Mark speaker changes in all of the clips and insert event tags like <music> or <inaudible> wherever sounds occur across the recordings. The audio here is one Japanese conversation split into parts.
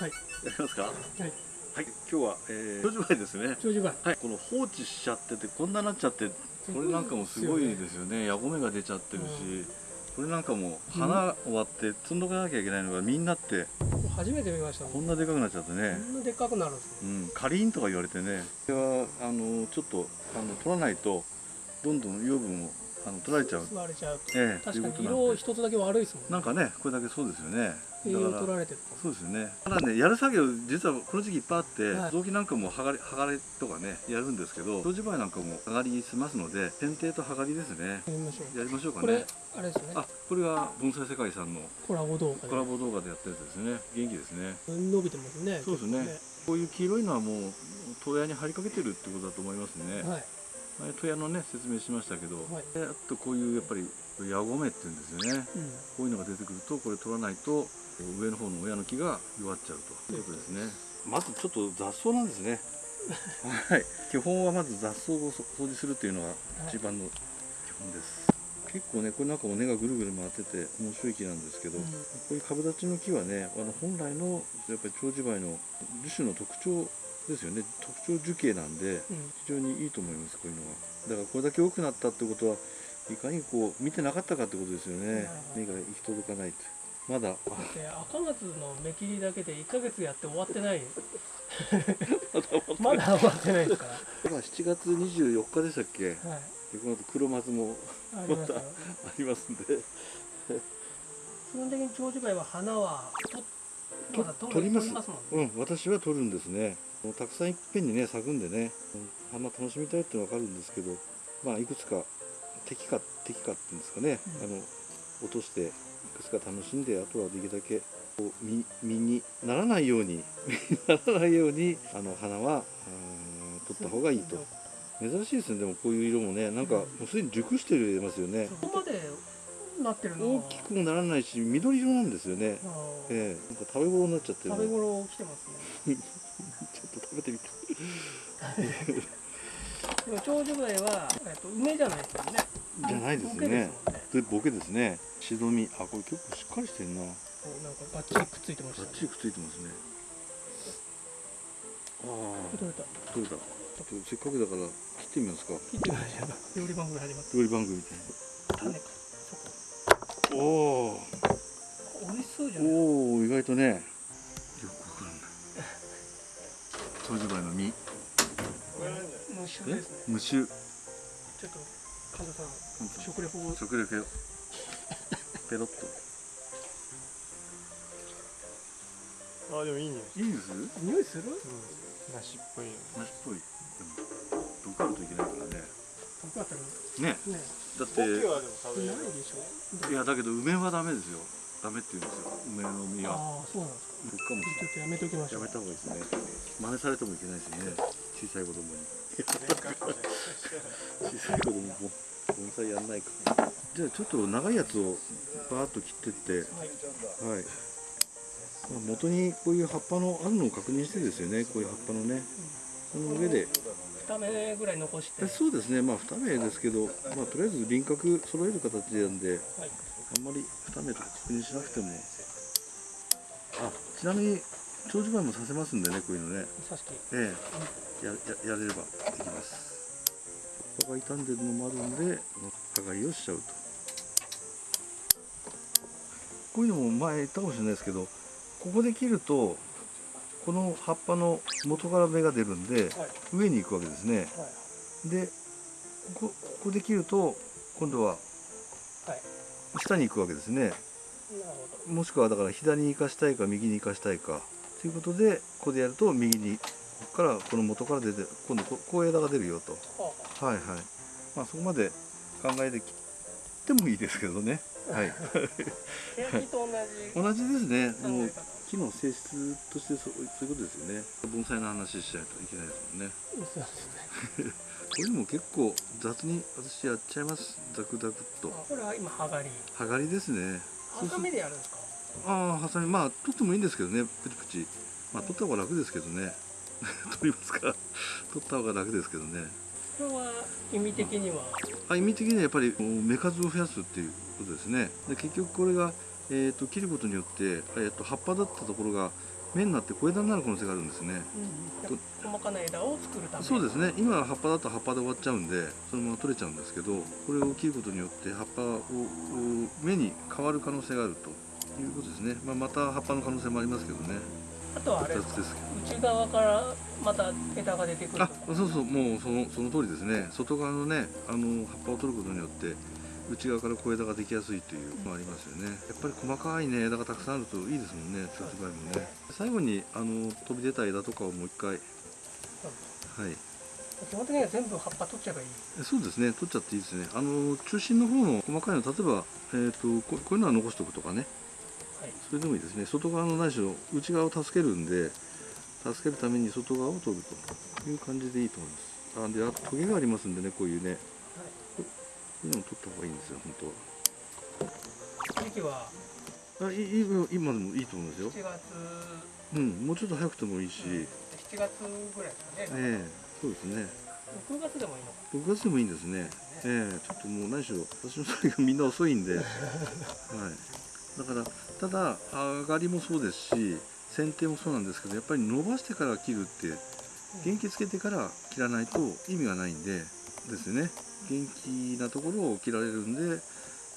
Speaker 1: はい。
Speaker 2: やりますか？
Speaker 1: はい。
Speaker 2: はい今日は、えー、長寿梅ですね。
Speaker 1: 長寿梅
Speaker 2: はいこの放置しちゃっててこんななっちゃってこれなんかもすごいですよね。ヤゴメが出ちゃってるし、これなんかもう花終わって摘ん。どかなきゃいけないのがみんなって
Speaker 1: 初めて見ましたこ
Speaker 2: こんなでかくなっちゃってね、
Speaker 1: んなでっかくなるんですね。
Speaker 2: うん、カリンとか言われてね。これはあのちょっとあの取らないとどんどん養分をあの取られちゃう。
Speaker 1: 吸われちゃうと。
Speaker 2: ええ。
Speaker 1: 確かに色一つだけ悪いですもんね。
Speaker 2: なんかねこれだけそうですよね。
Speaker 1: 栄養取られてる
Speaker 2: そうですよね。ただねやる作業実はこの時期いっぱいあって、
Speaker 1: はい。
Speaker 2: 雑木なんかも剥がれ剥がれとかねやるんですけど長寿梅なんかも剥がりしますので剪定と剥がりですね。
Speaker 1: やりましょう。
Speaker 2: やりましょうか
Speaker 1: これ
Speaker 2: ね
Speaker 1: あれですよね。
Speaker 2: あこれが盆栽世界さんの
Speaker 1: コラボ動画
Speaker 2: コラボ動画でやったやつですね。元気ですね。
Speaker 1: で伸びてますね。
Speaker 2: そうですね。こういう黄色いのはもう戸屋に張りかけてるってことだと思いますね、
Speaker 1: はい
Speaker 2: 前戸屋のね説明しましたけど、
Speaker 1: はい。
Speaker 2: であとこういうやっぱりヤゴメっていうんですよね。
Speaker 1: うん。
Speaker 2: こういうのが出てくるとこれ取らないと上の方の親の木が弱っちゃうと。いうことですね。まずちょっと雑草なんですね。<laughs> はい。基本はまず雑草を掃除するっていうのが一番の基本です、結構ねこれなんかも根がぐるぐる回ってて面白い木なんですけど、
Speaker 1: うん。
Speaker 2: こういう株立ちの木はねあの本来のやっぱり長寿梅の樹種の特徴ですよね。特徴樹形なんで
Speaker 1: うん。
Speaker 2: 非常にいいと思いますこういうのは。だからこれだけ多くなったってことはいかにこう見てなかったかってことですよね。目が行き届かないって。まだ。
Speaker 1: だって赤松の目切りだけで1ヶ月やって終わってない。<laughs> まだ終わってないですから。
Speaker 2: 今7月24日でしたっけ？
Speaker 1: はい。
Speaker 2: でこの後黒松も
Speaker 1: ますよ。<laughs>
Speaker 2: ありますんで。
Speaker 1: 基本的に長寿梅は花はとまだ取
Speaker 2: 取りますうん私は取るんですね。たくさんいっぺんにね咲くんでねうん花楽しみたいってのは分かるんですけどまあいくつか敵か敵かっていうんですかね、
Speaker 1: うん。
Speaker 2: あの落としていくつか楽しんであとはできるだけこう実実にならないように <laughs> ならないようにあの花は取った方がいいと。珍しいですね。でもこういう色もねなんかもうすでに熟してるますよね。
Speaker 1: そこまでなってる
Speaker 2: 大きくもならないし緑色なんですよね。ええ。なんか食べ頃になっちゃってる
Speaker 1: 食べ頃来てますね。<laughs>
Speaker 2: ちょっと食べてみて。<laughs>
Speaker 1: でも長寿梅は、えっと、梅じゃないですよね。
Speaker 2: じゃないです
Speaker 1: ボケ
Speaker 2: ね
Speaker 1: ね。
Speaker 2: でボケですね。シドミあこれ結構しっかりしてるな。
Speaker 1: なんかバッチリくっついてましたね。
Speaker 2: バッチリくっついてますね。あ
Speaker 1: 取れた
Speaker 2: あ取れた。ちょっとせっかくだから切ってみますか。
Speaker 1: 切ってみましょう。料理番組始まっ
Speaker 2: 料理番組みたい
Speaker 1: た種かそこ
Speaker 2: なお
Speaker 1: 美味しそうじゃ
Speaker 2: お
Speaker 1: ない？
Speaker 2: おお意外とね。よくわからない。の実。
Speaker 1: 無臭ですね。
Speaker 2: 無臭
Speaker 1: ちょっと神田さん食レポを。
Speaker 2: 食欲よペロッと。
Speaker 3: あでもいい匂い。
Speaker 2: いいです？
Speaker 1: 匂いする？
Speaker 3: 梨っぽいよ
Speaker 2: 梨っぽい。でも毒あるといけないからね。
Speaker 1: 僕だったら
Speaker 2: ね
Speaker 1: ね
Speaker 2: だって
Speaker 1: い
Speaker 2: やだけど梅はダメですよ。ダメって言うんですよ。梅の実は。
Speaker 1: ああそうなんですか。
Speaker 2: もし
Speaker 1: ちょっとやめときましょう。
Speaker 2: やめた方がいいですね。真似されてもいけないですね。小さい子供に。小さい子供も盆栽やんないか。らじゃあちょっと長いやつをバーッと切ってって。
Speaker 1: はい。
Speaker 2: 元にこういう葉っぱのあるのを確認してですよね。こういう葉っぱのね。その上で
Speaker 1: ぐらい残して。
Speaker 2: えそうですね。まあ2目ですけど、まあ、とりあえず輪郭揃える形なんで
Speaker 1: はい。
Speaker 2: あんまり2目とか確認しなくても。あちなみに長寿梅もさせますんでねこういうのね。ええ。やややれればできます。葉っぱが傷んでるのもあるんで剥がりをしちゃうと。こういうのも前言ったかもしれないですけどここで切るとこの葉っぱの元から芽が出るんで
Speaker 1: はい。
Speaker 2: 上に行くわけですね。
Speaker 1: はい。
Speaker 2: でここここで切ると今度は
Speaker 1: はい。
Speaker 2: 下に行くわけですね。もしくはだから左に行かしたいか右に行かしたいか。ということでここでやると右にここからこの元から出て今度ここう枝が出るよと。
Speaker 1: は
Speaker 2: いはい。まあそこまで考えて切ってもいいですけどねはい。
Speaker 1: 同じ
Speaker 2: ですね。もう木の性質としてそうそういうことですよね。盆栽の話しないといけないですもんね。
Speaker 1: そうですね。
Speaker 2: これでも結構雑に私やっちゃいます。ザクザクっと。
Speaker 1: あこれは今剥がり。
Speaker 2: 剥がりですね。
Speaker 1: ハサミでやるんですか？
Speaker 2: ああハサミ。まあ取ってもいいんですけどね。プチプチ。まあ取った方が楽ですけどね。<laughs> 取りますか取った方が楽ですけどね
Speaker 1: これは意味的には？
Speaker 2: あ意味的にはやっぱり芽数を増やすっていうことですね。で結局これが、えー、と切ることによって、えー、と葉っぱだったところが、芽になって小枝になる可能性があるんですね。
Speaker 1: うん細かな枝を作るため。
Speaker 2: そうですね。今は葉っぱだと葉っぱで終わっちゃうんでそのまま取れちゃうんですけどこれを切ることによって葉っぱをを芽に変わる可能性があるということですね、まあ、また葉っぱの可能性もありますけどね
Speaker 1: あとはあれ
Speaker 2: 2つですけど。
Speaker 1: 内側からまた枝が出てくる
Speaker 2: あそうそうもうそのその通りですね。外側のねあの葉っぱを取ることによって内側から小枝ができやすいというのがありますよね。やっぱり細かいね枝がたくさんあるといいですもんね調子梅もね。最後にあの飛び出た枝とかをもう一回。はい。
Speaker 1: 基本的には全部葉っぱ取っちゃえばいい。
Speaker 2: そうですね。取っちゃっていいですね。あの中心の方の細かいの例えば、えー、とここういうのは残しておくとかね。
Speaker 1: はい
Speaker 2: それでもいいですね。外側のないしろ内側を助けるんで助けるために外側を取るという感じでいいと思います。あであとトゲがありますんでねこういうね。こういうのを取った方がいいんですよ本当は。あいいい今でもいいと思いますよ。
Speaker 1: 7月。
Speaker 2: うんもうちょっと早くてもいいし、
Speaker 1: 7月ぐらいですかね、
Speaker 2: ええそうですね。
Speaker 1: 6月でもいいのか。
Speaker 2: 6月でもいいんですね。ええちょっともう何しろ私の作業みんな遅いんで。<laughs> はい。だからただ上がりもそうですし剪定もそうなんですけどやっぱり伸ばしてから切るって元気つけてから切らないと意味がないんでですよね。元気なところを切られるんで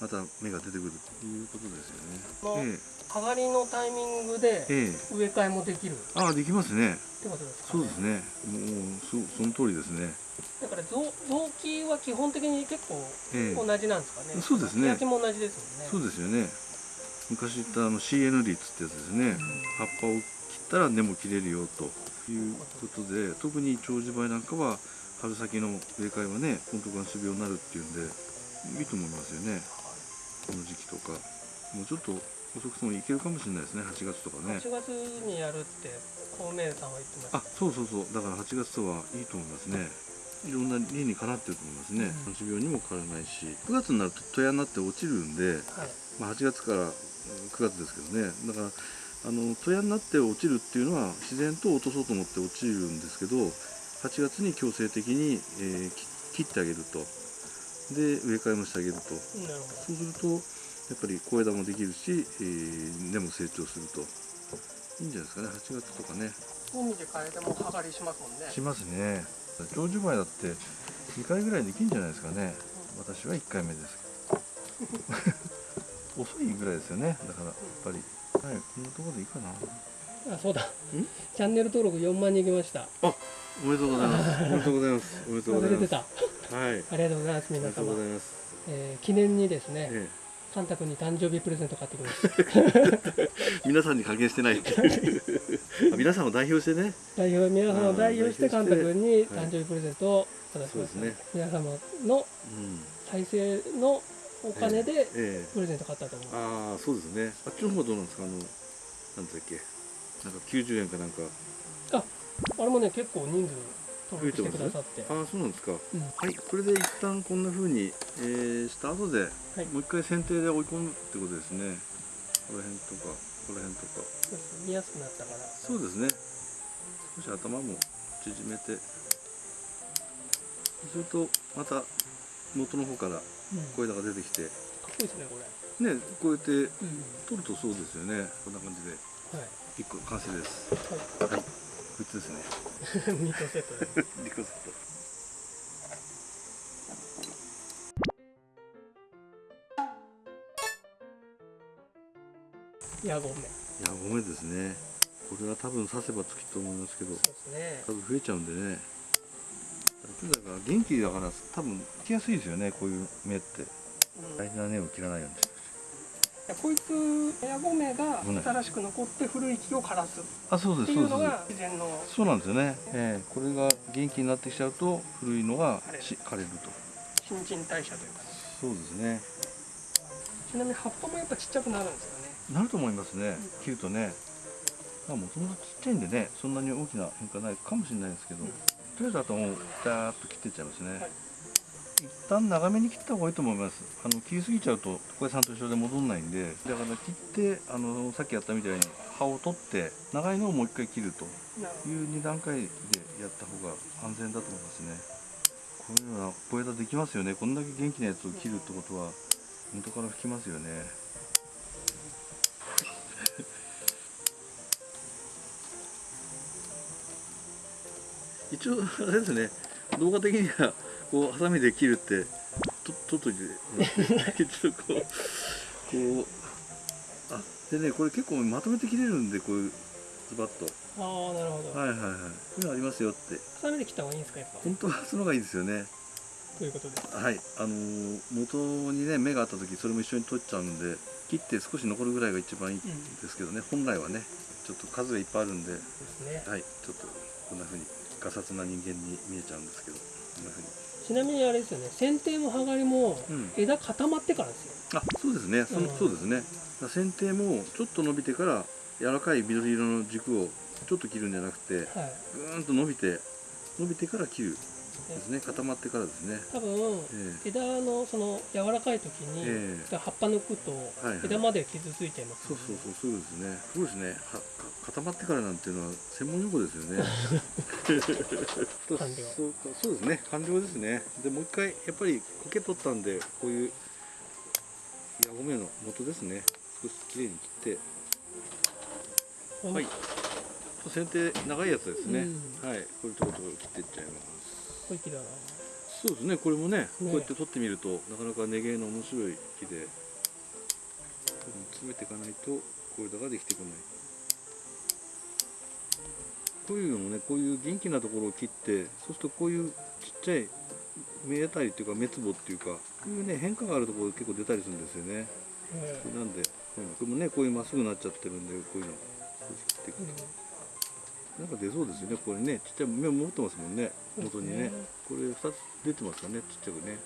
Speaker 2: また芽が出てくるということですよね。
Speaker 1: 上がりのタイミングで
Speaker 2: ええ。ええ
Speaker 1: 植え替えもできる？っ
Speaker 2: ああできますね。
Speaker 1: てことですか、
Speaker 2: そうですね。もうそその通りですね。
Speaker 1: だから臓臓器は基本的に結構
Speaker 2: ええ。
Speaker 1: 同じなんですかね、
Speaker 2: そうですね。
Speaker 1: 焼きも同じですもんね。
Speaker 2: そうですよね昔言ったあの CN 率ってやつですね。葉っぱを切ったら根も切れるよということで特に長寿梅なんかは春先の植え替えはね本当が種苗になるっていうんでいいと思いますよね。この時期とか。もうちょっと遅くてもいけるかもしれないですね8月とかね。
Speaker 1: 8月にやるって孔明さんは言ってました。
Speaker 2: あそうそうそう。だから8月とはいいと思いますね。いろんな理にかなってると思いますね。
Speaker 1: うん。
Speaker 2: 種苗にも変わらないし9月になると戸屋になって落ちるんで
Speaker 1: はい。
Speaker 2: まあ、8月からうん9月ですけどね。だからあの戸屋になって落ちるっていうのは自然と落とそうと思って落ちるんですけど8月に強制的に、えーき切ってあげると。で植え替えもしてあげると。そうするとやっぱり小枝もできるし、えー根も成長すると。いいんじゃないですかね。8月とかね。
Speaker 1: ど海で変えても葉刈りしますもんね。
Speaker 2: しますね。長寿梅だって2回ぐらいできるんじゃないですかね。私は1回目です <laughs> 遅いぐらいですよね。だからやっぱり。はいこんなところでいいかな。
Speaker 1: あそうだ。チャンネル登録4万人いきました。<laughs>
Speaker 2: おめでとうございます。おめでとうございます。おめでとうございます。はい。
Speaker 1: ありがとうございます皆
Speaker 2: おめでとうご
Speaker 1: 様
Speaker 2: ざいます。
Speaker 1: えー記念にですね
Speaker 2: え
Speaker 1: カンタ君に誕生日プレゼント買ってきました
Speaker 2: え皆さんに還元してない。<laughs> あ皆さんを代表してね。
Speaker 1: 代表皆様を代表してカンタ君に
Speaker 2: はい
Speaker 1: 誕生日プレゼントを渡しました、
Speaker 2: そうですね。
Speaker 1: 皆様の
Speaker 2: うん。
Speaker 1: 再生のお金で
Speaker 2: ええ。
Speaker 1: プレゼント買ったと思う、
Speaker 2: ああそうですね。あっちの方はどうなんですか？あのなんだっけ？なんか90円かなんか。
Speaker 1: あれもね結構人数登録してくださって。
Speaker 2: ああそうなんですか。
Speaker 1: うん。
Speaker 2: はい、これで一旦こんな風に、えーした後で、
Speaker 1: はい。
Speaker 2: もう一回剪定で追い込むってことですね。この辺とか、この辺とか。
Speaker 1: 見やすくなったから。
Speaker 2: そうですね。少し頭も縮めて。すると、また元の方から
Speaker 1: うん、かっ
Speaker 2: 小枝が出てきて、
Speaker 1: こいいですねこれ、
Speaker 2: ね、こうやって
Speaker 1: うん
Speaker 2: 取るとそうですよね。こんな感じで、
Speaker 1: はい
Speaker 2: 一個完成です。
Speaker 1: は
Speaker 2: はい、こいつですね。
Speaker 1: い <laughs> ミートセットで <laughs>
Speaker 2: リコセット。
Speaker 1: ヤゴメ
Speaker 2: いや、ごめんですね。これは多分刺せばつきと思いますけど。
Speaker 1: そうですね
Speaker 2: 多分増えちゃうんでねだから元気だから多分来やすいですよねこういう芽って。
Speaker 1: うん。
Speaker 2: 大事な根を切らないようにして。
Speaker 1: こいつヤゴメが新しく残って古い木を枯らす。っ
Speaker 2: あそうで
Speaker 1: て
Speaker 2: すそうです。
Speaker 1: いうのが自然の。
Speaker 2: そうなんですよね、ええこれが元気になってきちゃうと古いのが
Speaker 1: 枯れる。
Speaker 2: と。
Speaker 1: 新陳代謝というかね。
Speaker 2: そうですね。
Speaker 1: ちなみに葉っぱもやっぱちっちゃくなるんですよね。
Speaker 2: なると思いますね。切るとね。もともとちっちゃいんでねそんなに大きな変化ないかもしれないですけど、
Speaker 1: うん
Speaker 2: とりあえずあともうダーッと切っていっちゃいますね、
Speaker 1: はい
Speaker 2: 一旦長めに切った方がいいと思います。あの切りすぎちゃうと床屋さんと一緒で戻んないんでだから切ってあのさっきやったみたいに葉を取って長いのをもう一回切るという2段階でやった方が安全だと思いますね。こういうのは小枝できますよね。こんだけ元気なやつを切るってことは元から吹きますよね。一応あれですね動画的にはこうハサミで切るってと取っといてもらってちょっとこうこうあでねこれ結構まとめて切れるんでこういうズバッと。
Speaker 1: ああなるほど、
Speaker 2: はいはいはい。こういうのありますよって。
Speaker 1: ハサミで切った方がいいんですかやっぱ。
Speaker 2: 本当はその方がいいですよね。
Speaker 1: ということで。す
Speaker 2: はいあのー元にね芽があった時それも一緒に取っちゃうんで切って少し残るぐらいが一番いいんですけどね、本来はねちょっと数がいっぱいあるんで。
Speaker 1: ですね。
Speaker 2: はいちょっとこんな風にガサツな人間に見えちゃうんですけどこんな風に。
Speaker 1: ちなみにあれですよね剪定も剥がりも
Speaker 2: うん。
Speaker 1: 枝固まってからですよ、
Speaker 2: あそうですね。そ,、
Speaker 1: うん。
Speaker 2: そうですね。だから剪定もちょっと伸びてから柔らかい緑色の軸をちょっと切るんじゃなくて
Speaker 1: はい。
Speaker 2: ぐーんと伸びて伸びてから切るですね固まってからですね。
Speaker 1: 多分
Speaker 2: え
Speaker 1: 枝のその柔らかい時に、
Speaker 2: ええ。
Speaker 1: 葉っぱ抜くと
Speaker 2: はい
Speaker 1: 枝まで傷ついちゃいます
Speaker 2: そうそうそうそうですね。すごいですね。固まってからなんていうのは専門用語ですよね。<laughs> そうかそうですね。完了ですね。でもう一回やっぱり苔取ったんでこういうヤゴメの元ですね。少しきれいに切って。
Speaker 1: う
Speaker 2: はい。剪定長いやつですね、
Speaker 1: う
Speaker 2: はい。これちょこちょこ切っていっちゃいます
Speaker 1: 小粋だな。
Speaker 2: そうですねこれもねこ
Speaker 1: ね
Speaker 2: うやって取ってみるとなかなか根芸の面白い木で詰めていかないとこれだができてこない。こういうのもねこういう元気なところを切ってそうするとこういうちっちゃい目当たりっていうか目つぼっていうかこういうね変化があるところ結構出たりするんですよね。
Speaker 1: ええ
Speaker 2: なんでこういうのこれもねこういうまっすぐなっちゃってるんでこういうの少し切っていく
Speaker 1: うん
Speaker 2: なんか出そうですよね。これねちっちゃい目持ってますもんね。元にね。これ2つ出てますかねちっちゃくね。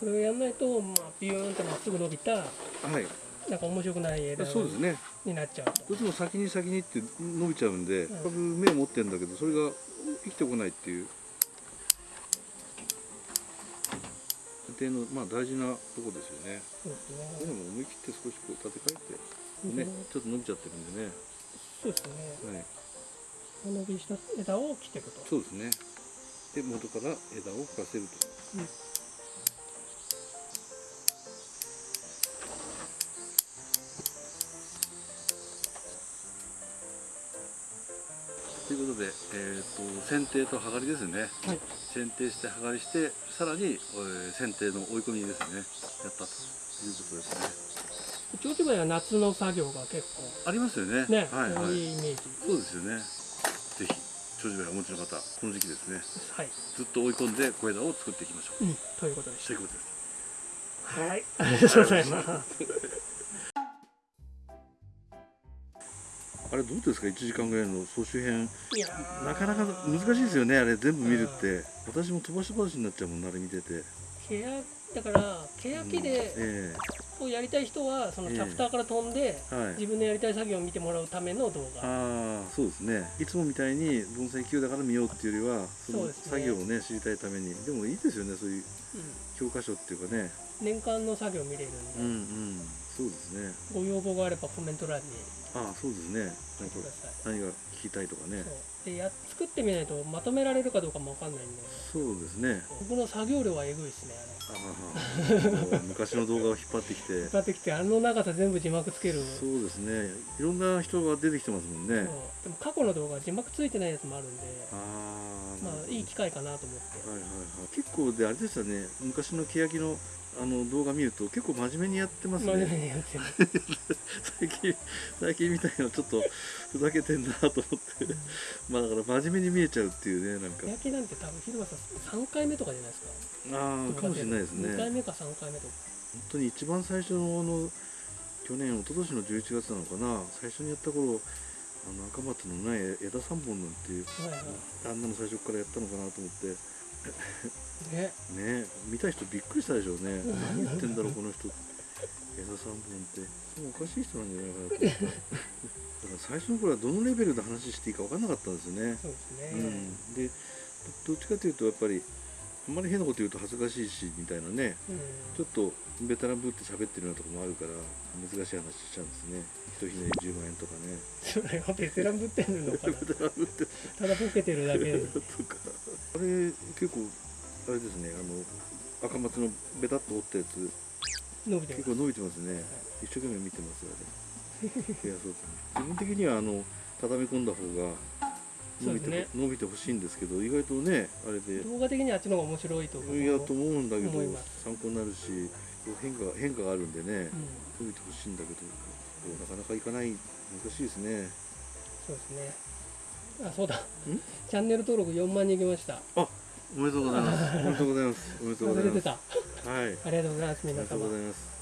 Speaker 1: これをやんないと、まあ、ビューンってまっすぐ伸びた
Speaker 2: はい。
Speaker 1: なんか面白くない枝
Speaker 2: そうですね。
Speaker 1: になっちゃうと。
Speaker 2: どうしても先に先にって伸びちゃうんで、
Speaker 1: うん。
Speaker 2: 多分目を持ってるんだけどそれが生きてこないっていう。家庭のまあ大事なとこですよね。
Speaker 1: そうです
Speaker 2: で
Speaker 1: ね
Speaker 2: も思い切って少しこう立て替えてね、
Speaker 1: うん。
Speaker 2: ちょっと伸びちゃってるんでね。
Speaker 1: そうですね。
Speaker 2: はい、
Speaker 1: 伸びした枝を切っていくと
Speaker 2: そうですね。で元から枝を吹かせると。
Speaker 1: うん
Speaker 2: ということで、えー、と剪定と剥がりですね。
Speaker 1: はい
Speaker 2: 剪定して剥がりしてさらに、えー剪定の追い込みですねやったということですね。
Speaker 1: 長寿梅は夏の作業が結
Speaker 2: ありますよね。
Speaker 1: 構ね、
Speaker 2: はいはい
Speaker 1: 多いイメージ
Speaker 2: そうですよね。ぜひ長寿梅をお持ちの方この時期ですね。
Speaker 1: はい、
Speaker 2: ずっと追い込んで小枝を作っていきましょう。
Speaker 1: うん、ということでし
Speaker 2: ということです。
Speaker 1: たはい。<laughs> ありがとうございます。
Speaker 2: あれどうですか？1時間ぐらいの総集編。
Speaker 1: いやー。
Speaker 2: なかなか難しいですよねあれ全部見るって。私も飛ばし飛ばしになっちゃうもんなあれ見てて。
Speaker 1: ケヤだからケヤキで
Speaker 2: え
Speaker 1: をやりたい人はその
Speaker 2: ええ。
Speaker 1: チャプターから飛んで、
Speaker 2: えはい。
Speaker 1: 自分のやりたい作業を見てもらうための動画。
Speaker 2: ああそうですね。いつもみたいに盆栽級だから見ようっていうよりはその作業をね知りたいために。でもいいですよねそういう
Speaker 1: う
Speaker 2: 教科書っていうかね。
Speaker 1: ん、年間の作業見れるんで、
Speaker 2: うんうん。そうですね。
Speaker 1: ご要望があればコメント欄に
Speaker 2: ああそうですね。なんか何が聞きたいとかね。
Speaker 1: でや作ってみないとまとめられるかどうかもわかんないんで。
Speaker 2: そうですね。
Speaker 1: 僕の作業量はえぐいですねあれ。
Speaker 2: ああ昔の動画を引っ張ってきて。
Speaker 1: 使ってきてあの長さ全部字幕つける。
Speaker 2: そうですね。いろんな人が出てきてますもんね。
Speaker 1: でも過去の動画字幕ついてないやつもあるんで。
Speaker 2: ああ
Speaker 1: まあいい機会かなと思って。
Speaker 2: はいはいはい。結構であれですよね。昔の欅のあの動画見ると結構真面目にやってます
Speaker 1: 真面目
Speaker 2: ね
Speaker 1: にやってる <laughs>
Speaker 2: 最近最近みたいなちょっとふざけてんなと思って。まあだから真面目に見えちゃうっていうねなんか。
Speaker 1: 焼きなんて多分広間さん3回目とかじゃないですか。
Speaker 2: ああかもしれないですね。
Speaker 1: 2回目か3回目とか。
Speaker 2: 本当に一番最初のあの去年一昨年の11月なのかな。最初にやった頃あの赤松のない枝3本なんていう
Speaker 1: はいは
Speaker 2: あんなの最初からやったのかなと思って。
Speaker 1: いね。
Speaker 2: ね見た人びっくりしたでしょうね。何言ってんだろうこの人。枝3本って。もうおかしい人なんじゃないかなと。思ってだから最初の頃はどのレベルで話していいか分かんなかったんですよね。
Speaker 1: そうですね、
Speaker 2: うん、でどっちかというとやっぱりあんまり変なこと言うと恥ずかしいしみたいなね。
Speaker 1: うん。
Speaker 2: ちょっとベテランぶって喋ってるようなとこもあるから難しい話しちゃうんですね。ひとひねり10万円とかね。
Speaker 1: それはベテランぶってんのかな。<laughs>
Speaker 2: ベテランぶって
Speaker 1: ただボケてるだけ。で <laughs>
Speaker 2: とか。あれ結構あれですねあの赤松のベタっと折ったやつ。
Speaker 1: 伸びてる
Speaker 2: 結構伸びてますね。一生懸命見てますよねいやそうですね自分的にはあの畳み込んだ方が伸びて,、
Speaker 1: そうです
Speaker 2: 伸びてほしいんですけど意外とねあれで。
Speaker 1: 動画的にはあっちの方が面白いと僕も
Speaker 2: いやと思うんだけど参考になるし変化変化があるんでね
Speaker 1: うん、
Speaker 2: 伸びてほしいんだけどなかなかいかない。難しいですね。
Speaker 1: そうですね。あそうだ。チャンネル登録4万人いきました
Speaker 2: おめでとうございます。おめでとうございます。おめでとうございます。はい。
Speaker 1: ありがとうございます
Speaker 2: おめでとう
Speaker 1: 皆様
Speaker 2: ございます